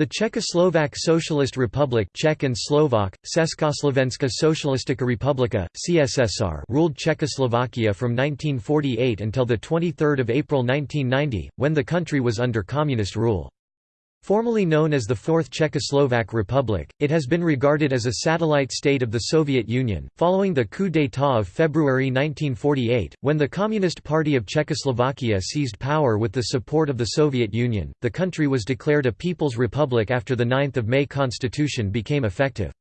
The Czechoslovak Socialist Republic Czech and Slovak, Československá socialistická republika, CSSR ruled Czechoslovakia from 1948 until 23 April 1990, when the country was under communist rule. Formally known as the Fourth Czechoslovak Republic, it has been regarded as a satellite state of the Soviet Union, following the coup d'état of February 1948, when the Communist Party of Czechoslovakia seized power with the support of the Soviet Union. The country was declared a People's Republic after the 9 May Constitution became effective.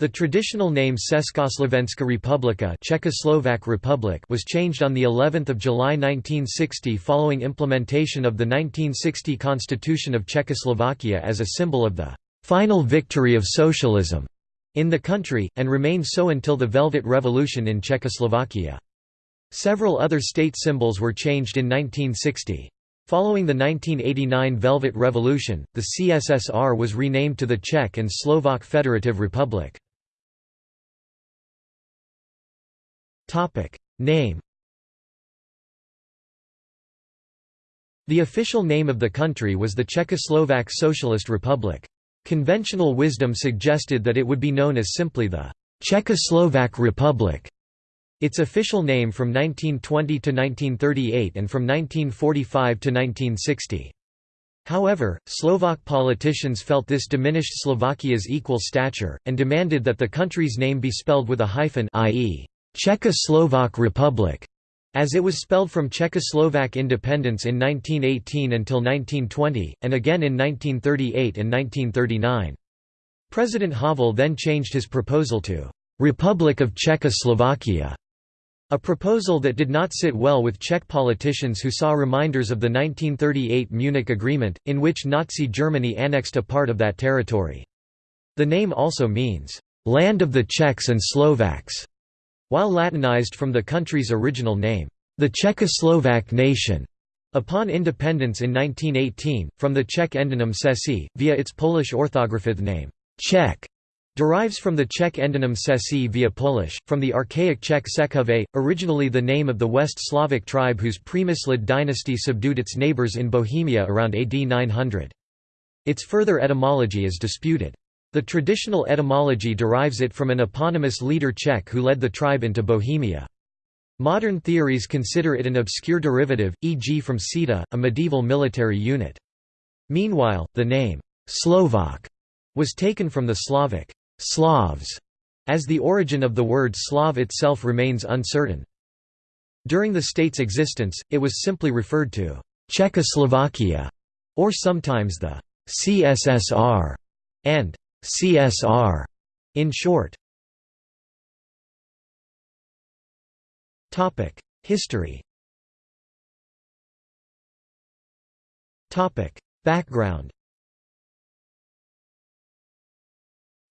The traditional name Československá republika Czechoslovak Republic was changed on the 11th of July 1960 following implementation of the 1960 Constitution of Czechoslovakia as a symbol of the final victory of socialism in the country, and remained so until the Velvet Revolution in Czechoslovakia. Several other state symbols were changed in 1960. Following the 1989 Velvet Revolution, the CSSR was renamed to the Czech and Slovak Federative Republic. Name The official name of the country was the Czechoslovak Socialist Republic. Conventional wisdom suggested that it would be known as simply the Czechoslovak Republic. Its official name from 1920 to 1938 and from 1945 to 1960. However, Slovak politicians felt this diminished Slovakia's equal stature, and demanded that the country's name be spelled with a hyphen i.e. Czechoslovak Republic, as it was spelled from Czechoslovak independence in 1918 until 1920, and again in 1938 and 1939. President Havel then changed his proposal to «Republic of Czechoslovakia», a proposal that did not sit well with Czech politicians who saw reminders of the 1938 Munich Agreement, in which Nazi Germany annexed a part of that territory. The name also means, «land of the Czechs and Slovaks», while Latinized from the country's original name, the Czechoslovak nation. Upon independence in 1918, from the Czech endonym Češi, via its Polish orthographic name, Czech, derives from the Czech endonym Sesi via Polish, from the archaic Czech Sekove, originally the name of the West Slavic tribe whose Přemyslid dynasty subdued its neighbours in Bohemia around AD 900. Its further etymology is disputed. The traditional etymology derives it from an eponymous leader Czech who led the tribe into Bohemia. Modern theories consider it an obscure derivative, e.g. from Sita, a medieval military unit. Meanwhile, the name, Slovak, was taken from the Slavic, Slavs, as the origin of the word Slav itself remains uncertain. During the state's existence, it was simply referred to Czechoslovakia, or sometimes the CSSR, and CSR in short. Topic: History. Topic: Background.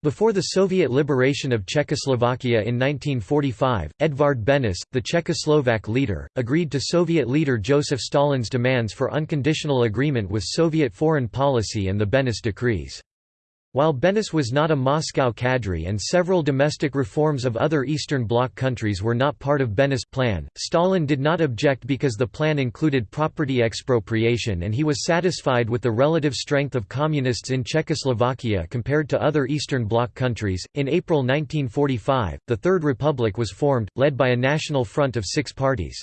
Before the Soviet liberation of Czechoslovakia in 1945, Edvard Benes, the Czechoslovak leader, agreed to Soviet leader Joseph Stalin's demands for unconditional agreement with Soviet foreign policy and the Benes decrees. While Benes was not a Moscow cadre and several domestic reforms of other Eastern Bloc countries were not part of Benes' plan, Stalin did not object because the plan included property expropriation and he was satisfied with the relative strength of communists in Czechoslovakia compared to other Eastern Bloc countries. In April 1945, the Third Republic was formed, led by a national front of six parties.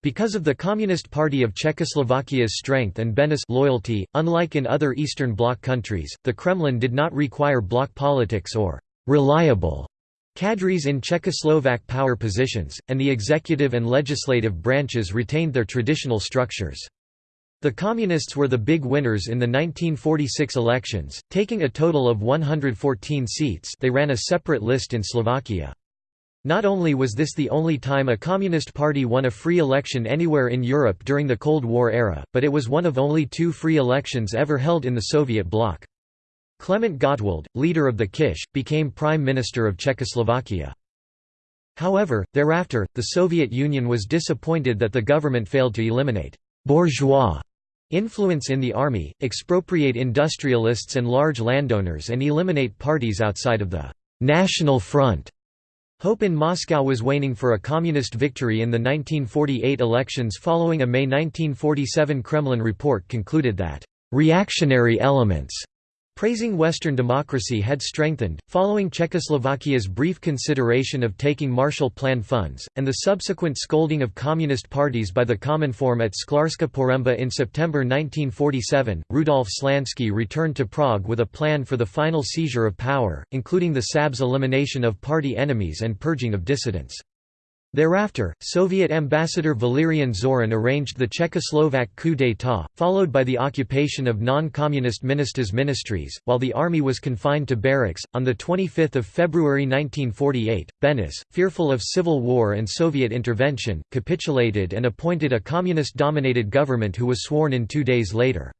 Because of the Communist Party of Czechoslovakia's strength and Benes' loyalty, unlike in other Eastern Bloc countries, the Kremlin did not require bloc politics or «reliable» cadres in Czechoslovak power positions, and the executive and legislative branches retained their traditional structures. The Communists were the big winners in the 1946 elections, taking a total of 114 seats they ran a separate list in Slovakia. Not only was this the only time a Communist Party won a free election anywhere in Europe during the Cold War era, but it was one of only two free elections ever held in the Soviet bloc. Klement Gottwald, leader of the Kish, became Prime Minister of Czechoslovakia. However, thereafter, the Soviet Union was disappointed that the government failed to eliminate «bourgeois» influence in the army, expropriate industrialists and large landowners and eliminate parties outside of the «National Front» Hope in Moscow was waning for a communist victory in the 1948 elections following a May 1947 Kremlin report concluded that, "...reactionary elements," praising Western democracy had strengthened, following Czechoslovakia's brief consideration of taking Marshall Plan funds, and the subsequent scolding of communist parties by the Cominform at Szklarska Poręba in September 1947. Rudolf Slansky returned to Prague with a plan for the final seizure of power, including the StB's elimination of party enemies and purging of dissidents. Thereafter, Soviet ambassador Valerian Zorin arranged the Czechoslovak coup d'état, followed by the occupation of non-communist ministers' ministries, while the army was confined to barracks. On the 25th of February 1948, Benes, fearful of civil war and Soviet intervention, capitulated and appointed a communist-dominated government who was sworn in two days later.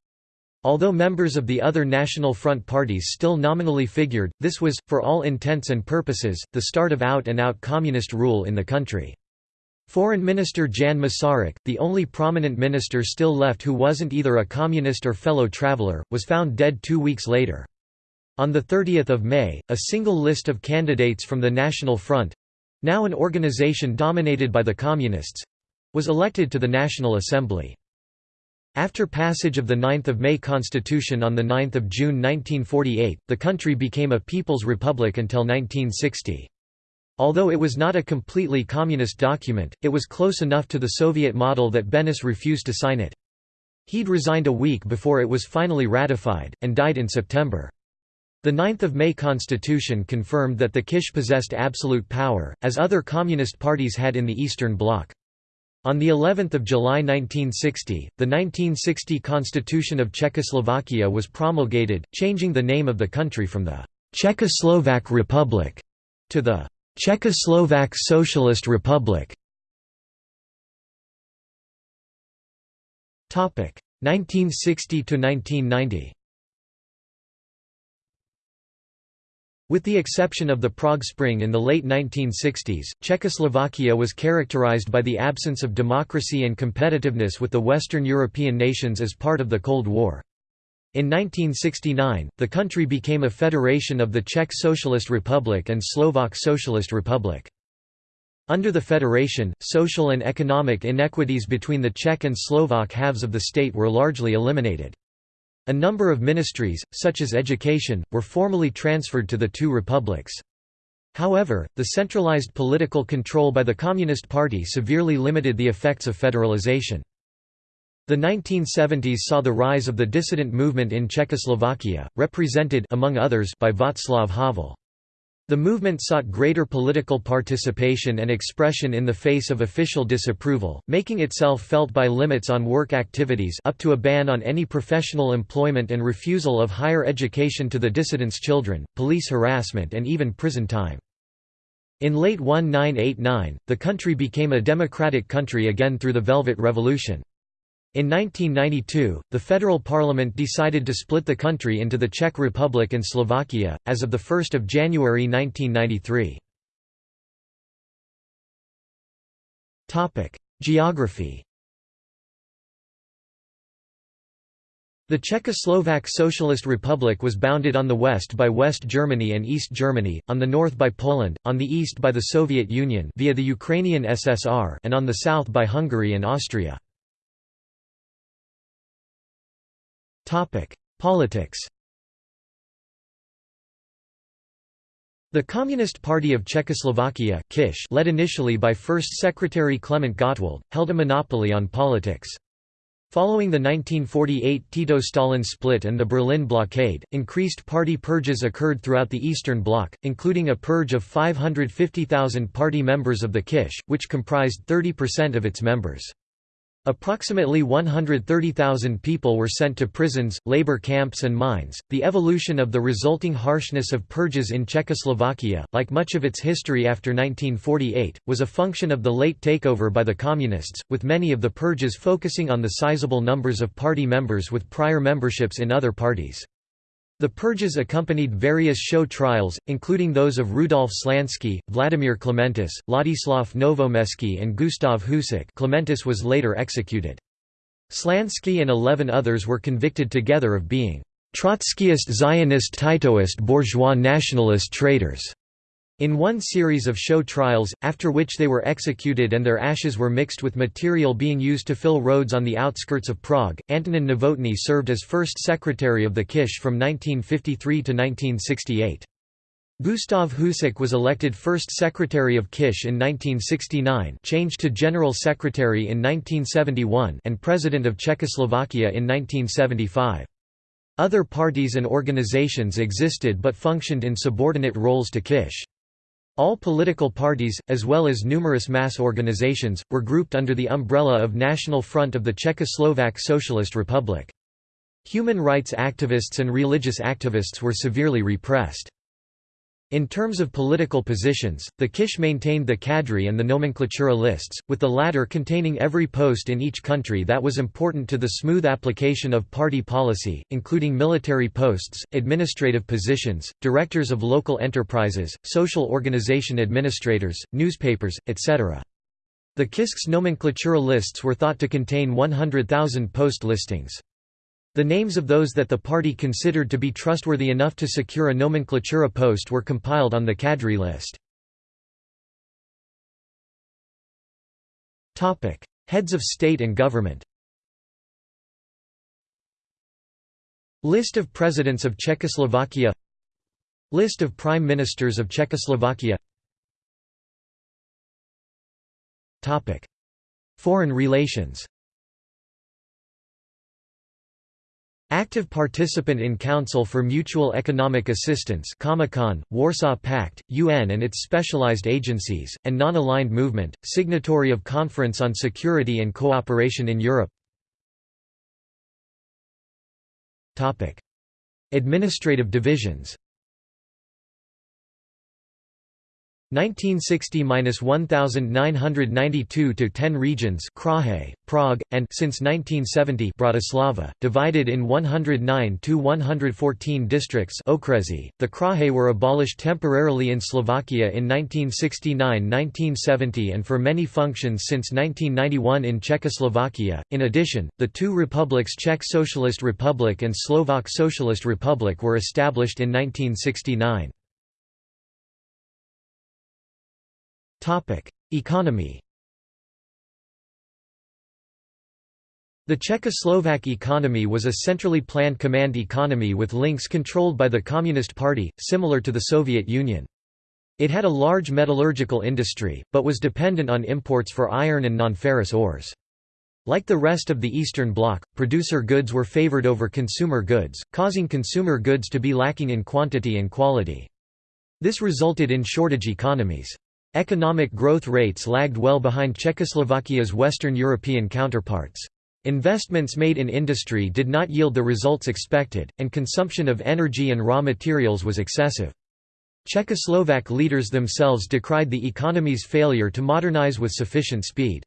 Although members of the other National Front parties still nominally figured, this was, for all intents and purposes, the start of out-and-out communist rule in the country. Foreign Minister Jan Masaryk, the only prominent minister still left who wasn't either a communist or fellow traveler, was found dead two weeks later. On 30 May, a single list of candidates from the National Front—now an organization dominated by the Communists—was elected to the National Assembly. After passage of the 9 May Constitution on 9 June 1948, the country became a People's Republic until 1960. Although it was not a completely communist document, it was close enough to the Soviet model that Benes refused to sign it. He'd resigned a week before it was finally ratified, and died in September. The 9 May Constitution confirmed that the Kish possessed absolute power, as other communist parties had in the Eastern Bloc. On the 11th of July 1960, the 1960 Constitution of Czechoslovakia was promulgated, changing the name of the country from the Czechoslovak Republic to the Czechoslovak Socialist Republic. 1960 to 1990 With the exception of the Prague Spring in the late 1960s, Czechoslovakia was characterized by the absence of democracy and competitiveness with the Western European nations as part of the Cold War. In 1969, the country became a federation of the Czech Socialist Republic and Slovak Socialist Republic. Under the federation, social and economic inequities between the Czech and Slovak halves of the state were largely eliminated. A number of ministries, such as education, were formally transferred to the two republics. However, the centralized political control by the Communist Party severely limited the effects of federalization. The 1970s saw the rise of the dissident movement in Czechoslovakia, represented among others by Václav Havel. The movement sought greater political participation and expression in the face of official disapproval, making itself felt by limits on work activities up to a ban on any professional employment and refusal of higher education to the dissidents' children, police harassment and even prison time. In late 1989, the country became a democratic country again through the Velvet Revolution. In 1992, the federal parliament decided to split the country into the Czech Republic and Slovakia, as of 1 January 1993. Geography The Czechoslovak Socialist Republic was bounded on the west by West Germany and East Germany, on the north by Poland, on the east by the Soviet Union via the Ukrainian SSR and on the south by Hungary and Austria. Politics The Communist Party of Czechoslovakia Kish, led initially by First Secretary Klement Gottwald, held a monopoly on politics. Following the 1948 Tito-Stalin split and the Berlin blockade, increased party purges occurred throughout the Eastern Bloc, including a purge of 550,000 party members of the Kish, which comprised 30% of its members. Approximately 130,000 people were sent to prisons, labor camps, and mines. The evolution of the resulting harshness of purges in Czechoslovakia, like much of its history after 1948, was a function of the late takeover by the Communists, with many of the purges focusing on the sizable numbers of party members with prior memberships in other parties. The purges accompanied various show trials, including those of Rudolf Slansky, Vladimir Klementis, Ladislav Novomeský and Gustav Husák Klementis was later executed. Slansky and eleven others were convicted together of being Trotskyist Zionist Titoist bourgeois nationalist traitors. In one series of show trials, after which they were executed and their ashes were mixed with material being used to fill roads on the outskirts of Prague, Antonin Novotny served as first secretary of the Kish from 1953 to 1968. Gustav Husák was elected first secretary of Kish in 1969 changed to general secretary in 1971 and president of Czechoslovakia in 1975. Other parties and organizations existed but functioned in subordinate roles to Kish. All political parties, as well as numerous mass organizations, were grouped under the umbrella of National Front of the Czechoslovak Socialist Republic. Human rights activists and religious activists were severely repressed. In terms of political positions, the Kish maintained the cadre and the nomenklatura lists, with the latter containing every post in each country that was important to the smooth application of party policy, including military posts, administrative positions, directors of local enterprises, social organization administrators, newspapers, etc. The Kisk's nomenklatura lists were thought to contain 100,000 post listings. The names of those that the party considered to be trustworthy enough to secure a nomenklatura post were compiled on the cadre list. Heads of state and government List of Presidents of Czechoslovakia List of Prime Ministers of Czechoslovakia Foreign relations Active participant in Council for Mutual Economic Assistance Comecon, Warsaw Pact, UN and its specialized agencies, and non-aligned movement, signatory of Conference on Security and Cooperation in Europe. Administrative divisions 1960–1992 to 10 regions Kraje, Prague, and since 1970 Bratislava, divided in 109 to 114 districts okresy. .The Kraje were abolished temporarily in Slovakia in 1969–1970 and for many functions since 1991 in Czechoslovakia. In addition, the two republics Czech Socialist Republic and Slovak Socialist Republic were established in 1969. Economy The Czechoslovak economy was a centrally planned command economy with links controlled by the Communist Party, similar to the Soviet Union. It had a large metallurgical industry, but was dependent on imports for iron and non-ferrous ores. Like the rest of the Eastern Bloc, producer goods were favored over consumer goods, causing consumer goods to be lacking in quantity and quality. This resulted in shortage economies. Economic growth rates lagged well behind Czechoslovakia's Western European counterparts. Investments made in industry did not yield the results expected, and consumption of energy and raw materials was excessive. Czechoslovak leaders themselves decried the economy's failure to modernize with sufficient speed.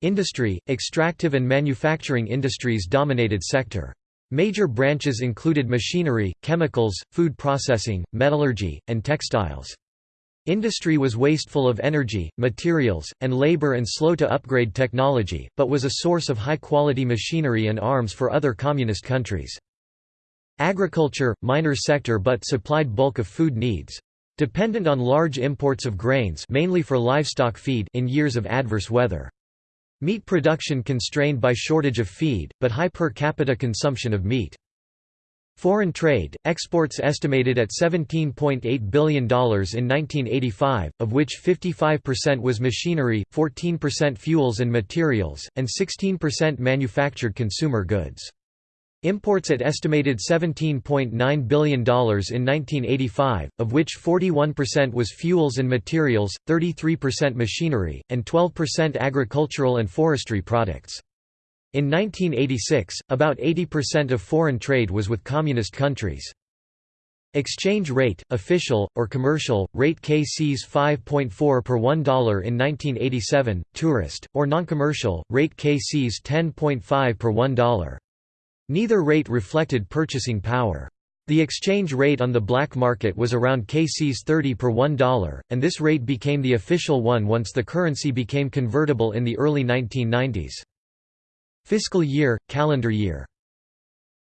Industry, extractive and manufacturing industries dominated sector. Major branches included machinery, chemicals, food processing, metallurgy, and textiles. Industry was wasteful of energy, materials, and labor and slow to upgrade technology, but was a source of high-quality machinery and arms for other communist countries. Agriculture, minor sector but supplied bulk of food needs. Dependent on large imports of grains mainly for livestock feed in years of adverse weather. Meat production constrained by shortage of feed, but high per capita consumption of meat. Foreign trade, exports estimated at $17.8 billion in 1985, of which 55% was machinery, 14% fuels and materials, and 16% manufactured consumer goods. Imports at estimated $17.9 billion in 1985, of which 41% was fuels and materials, 33% machinery, and 12% agricultural and forestry products. In 1986, about 80% of foreign trade was with communist countries. Exchange rate, official, or commercial, rate KCs 5.4 per $1 in 1987, tourist, or non-commercial, rate KCs 10.5 per $1. Neither rate reflected purchasing power. The exchange rate on the black market was around KCs 30 per $1, and this rate became the official one once the currency became convertible in the early 1990s. Fiscal year, calendar year.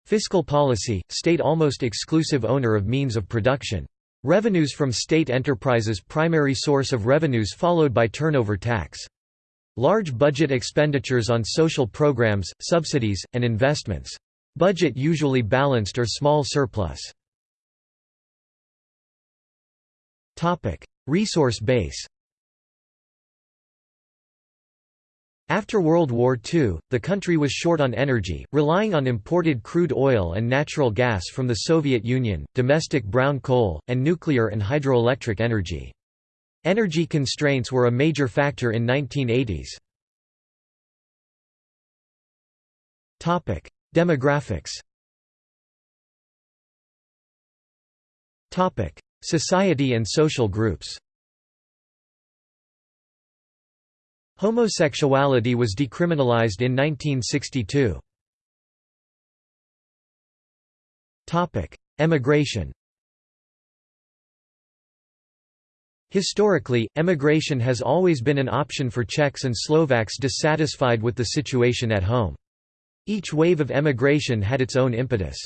Fiscal policy, state almost exclusive owner of means of production. Revenues from state enterprises primary source of revenues followed by turnover tax. Large budget expenditures on social programs, subsidies, and investments. Budget usually balanced or small surplus. Resource base After World War II, the country was short on energy, relying on imported crude oil and natural gas from the Soviet Union, domestic brown coal, and nuclear and hydroelectric energy. Energy constraints were a major factor in 1980s. Topic: Demographics Topic: Society and social groups Homosexuality was decriminalized in 1962. Emigration Historically, emigration has always been an option for Czechs and Slovaks dissatisfied with the situation at home. Each wave of emigration had its own impetus.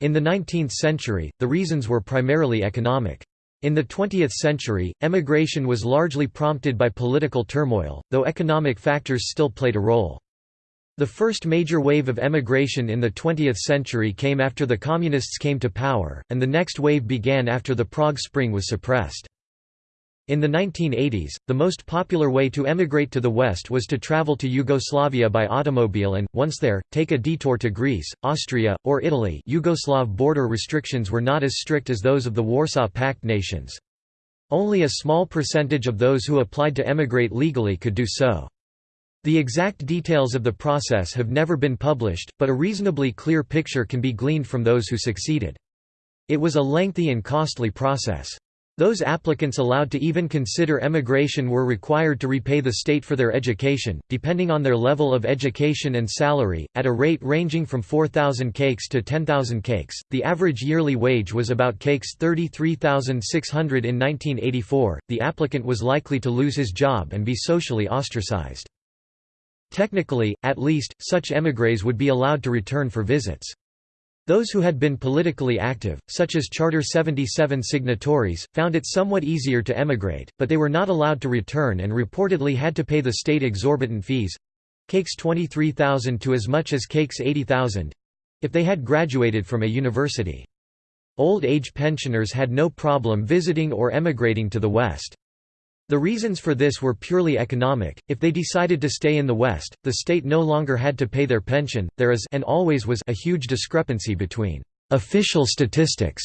In the 19th century, the reasons were primarily economic. In the 20th century, emigration was largely prompted by political turmoil, though economic factors still played a role. The first major wave of emigration in the 20th century came after the Communists came to power, and the next wave began after the Prague Spring was suppressed. In the 1980s, the most popular way to emigrate to the West was to travel to Yugoslavia by automobile and, once there, take a detour to Greece, Austria, or Italy Yugoslav border restrictions were not as strict as those of the Warsaw Pact nations. Only a small percentage of those who applied to emigrate legally could do so. The exact details of the process have never been published, but a reasonably clear picture can be gleaned from those who succeeded. It was a lengthy and costly process. Those applicants allowed to even consider emigration were required to repay the state for their education, depending on their level of education and salary, at a rate ranging from 4,000 cakes to 10,000 cakes. The average yearly wage was about cakes 33,600 in 1984. The applicant was likely to lose his job and be socially ostracized. Technically, at least, such émigrés would be allowed to return for visits. Those who had been politically active, such as Charter 77 signatories, found it somewhat easier to emigrate, but they were not allowed to return and reportedly had to pay the state exorbitant fees—cakes 23,000 to as much as cakes 80,000—if they had graduated from a university. Old age pensioners had no problem visiting or emigrating to the West. The reasons for this were purely economic. If they decided to stay in the West, the state no longer had to pay their pension. There is and always was a huge discrepancy between official statistics,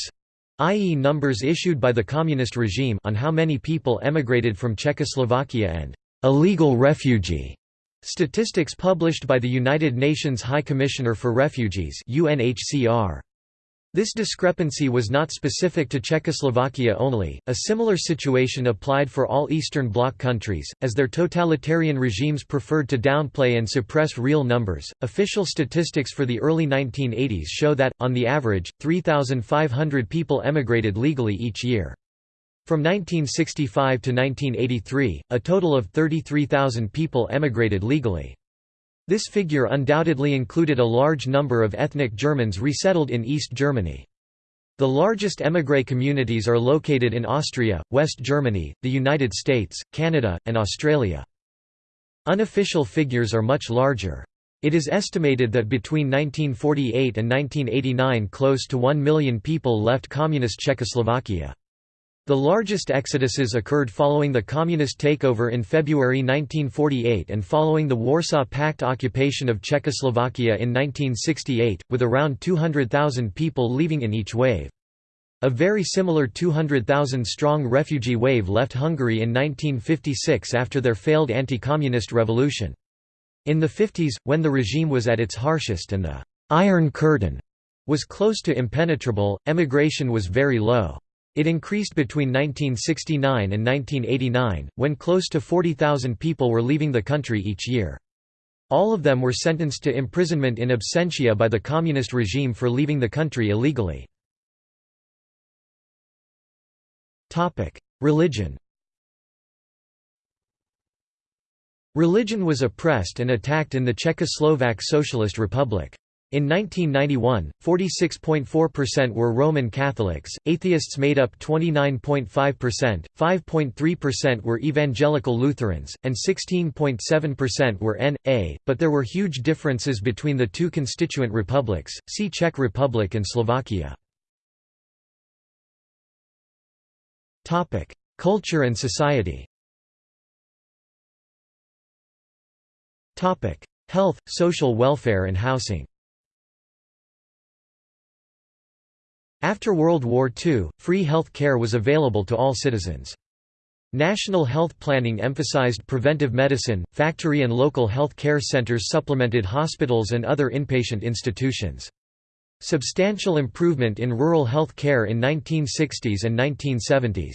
i.e. numbers issued by the communist regime on how many people emigrated from Czechoslovakia and illegal refugee statistics published by the United Nations High Commissioner for Refugees UNHCR. This discrepancy was not specific to Czechoslovakia only, a similar situation applied for all Eastern Bloc countries, as their totalitarian regimes preferred to downplay and suppress real numbers. Official statistics for the early 1980s show that, on the average, 3,500 people emigrated legally each year. From 1965 to 1983, a total of 33,000 people emigrated legally. This figure undoubtedly included a large number of ethnic Germans resettled in East Germany. The largest émigré communities are located in Austria, West Germany, the United States, Canada, and Australia. Unofficial figures are much larger. It is estimated that between 1948 and 1989 close to 1 million people left Communist Czechoslovakia. The largest exoduses occurred following the Communist takeover in February 1948 and following the Warsaw Pact occupation of Czechoslovakia in 1968, with around 200,000 people leaving in each wave. A very similar 200,000-strong refugee wave left Hungary in 1956 after their failed anti-communist revolution. In the 50s, when the regime was at its harshest and the «Iron Curtain» was close to impenetrable, emigration was very low. It increased between 1969 and 1989, when close to 40,000 people were leaving the country each year. All of them were sentenced to imprisonment in absentia by the communist regime for leaving the country illegally. Religion Religion was oppressed and attacked in the Czechoslovak Socialist Republic. In 1991, 46.4% were Roman Catholics, atheists made up 29.5%, 5.3% were Evangelical Lutherans, and 16.7% were N.A., but there were huge differences between the two constituent republics, see Czech Republic and Slovakia. Culture and society Health, social welfare and housing After World War II, free health care was available to all citizens. National health planning emphasized preventive medicine, factory and local health care centers supplemented hospitals and other inpatient institutions. Substantial improvement in rural health care in 1960s and 1970s.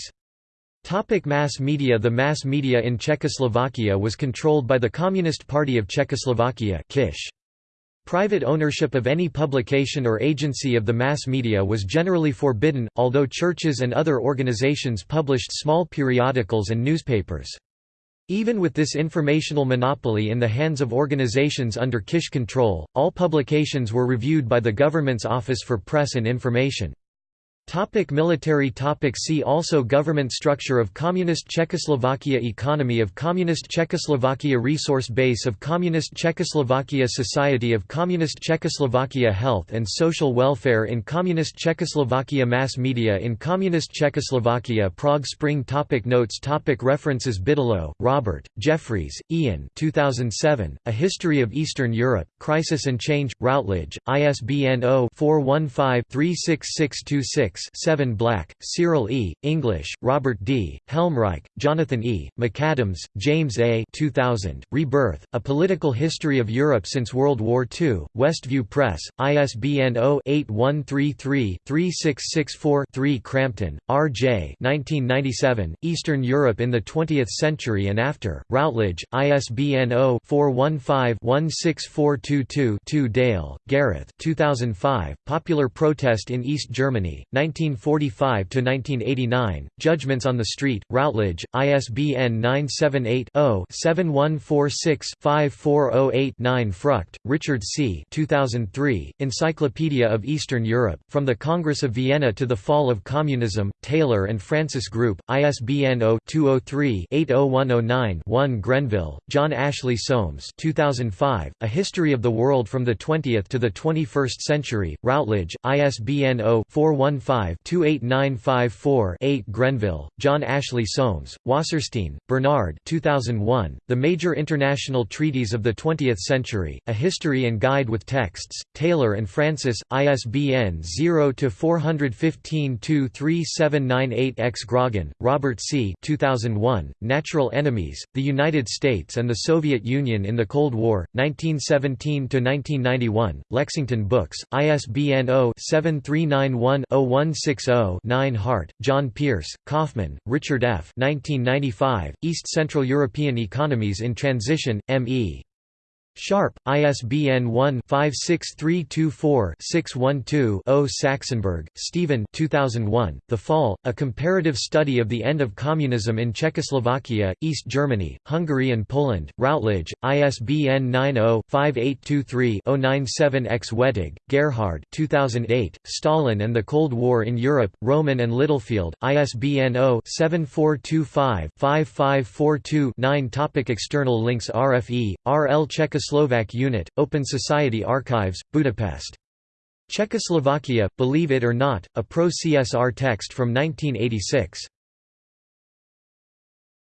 Topic mass media The mass media in Czechoslovakia was controlled by the Communist Party of Czechoslovakia KISH. Private ownership of any publication or agency of the mass media was generally forbidden, although churches and other organizations published small periodicals and newspapers. Even with this informational monopoly in the hands of organizations under Kish control, all publications were reviewed by the government's Office for Press and Information. Topic military topic See also Government structure of Communist Czechoslovakia Economy of Communist Czechoslovakia Resource base of Communist Czechoslovakia Society of Communist Czechoslovakia Health and Social Welfare in Communist Czechoslovakia Mass media in Communist Czechoslovakia Prague Spring topic Notes topic References Bigelow, Robert, Jeffries, Ian 2007, A History of Eastern Europe, Crisis and Change, Routledge, ISBN 0-415-36626 7 Black, Cyril E., English, Robert D., Helmreich, Jonathan E., McAdams, James A. 2000, Rebirth, A Political History of Europe Since World War II, Westview Press, ISBN 0-8133-3664-3 Crampton, R. J. 1997, Eastern Europe in the Twentieth Century and After, Routledge, ISBN 0-415-16422-2 Dale, Gareth 2005, Popular Protest in East Germany, 1945–1989, Judgments on the Street, Routledge, ISBN 978-0-7146-5408-9 Frucht, Richard C. 2003, Encyclopedia of Eastern Europe, From the Congress of Vienna to the Fall of Communism, Taylor and Francis Group, ISBN 0-203-80109-1 Grenville, John Ashley Soames 2005, A History of the World from the Twentieth to the Twenty-First Century, Routledge, ISBN 0 415 5-28954-8 Grenville, John Ashley Soames, Wasserstein, Bernard 2001, The Major International Treaties of the Twentieth Century, A History and Guide with Texts, Taylor and Francis, ISBN 0-415-23798-X Grogin, Robert C. 2001, Natural Enemies, The United States and the Soviet Union in the Cold War, 1917–1991, Lexington Books, ISBN 0-7391-01 160-9 Hardt, John Pearce, Kaufman, Richard F. 1995, East Central European Economies in Transition, M.E. Sharpe, ISBN 1-56324-612-0 Saxonberg, Stephen 2001, The Fall, A Comparative Study of the End of Communism in Czechoslovakia, East Germany, Hungary and Poland, Routledge, ISBN 90-5823-097-X Wettig, Gerhard 2008, Stalin and the Cold War in Europe, Rowman and Littlefield, ISBN 0-7425-5542-9 Topic External links RFE, RL Czechoslovakia Czechoslovak Unit, Open Society Archives, Budapest. Czechoslovakia, Believe It or Not, a pro-CSR text from 1986.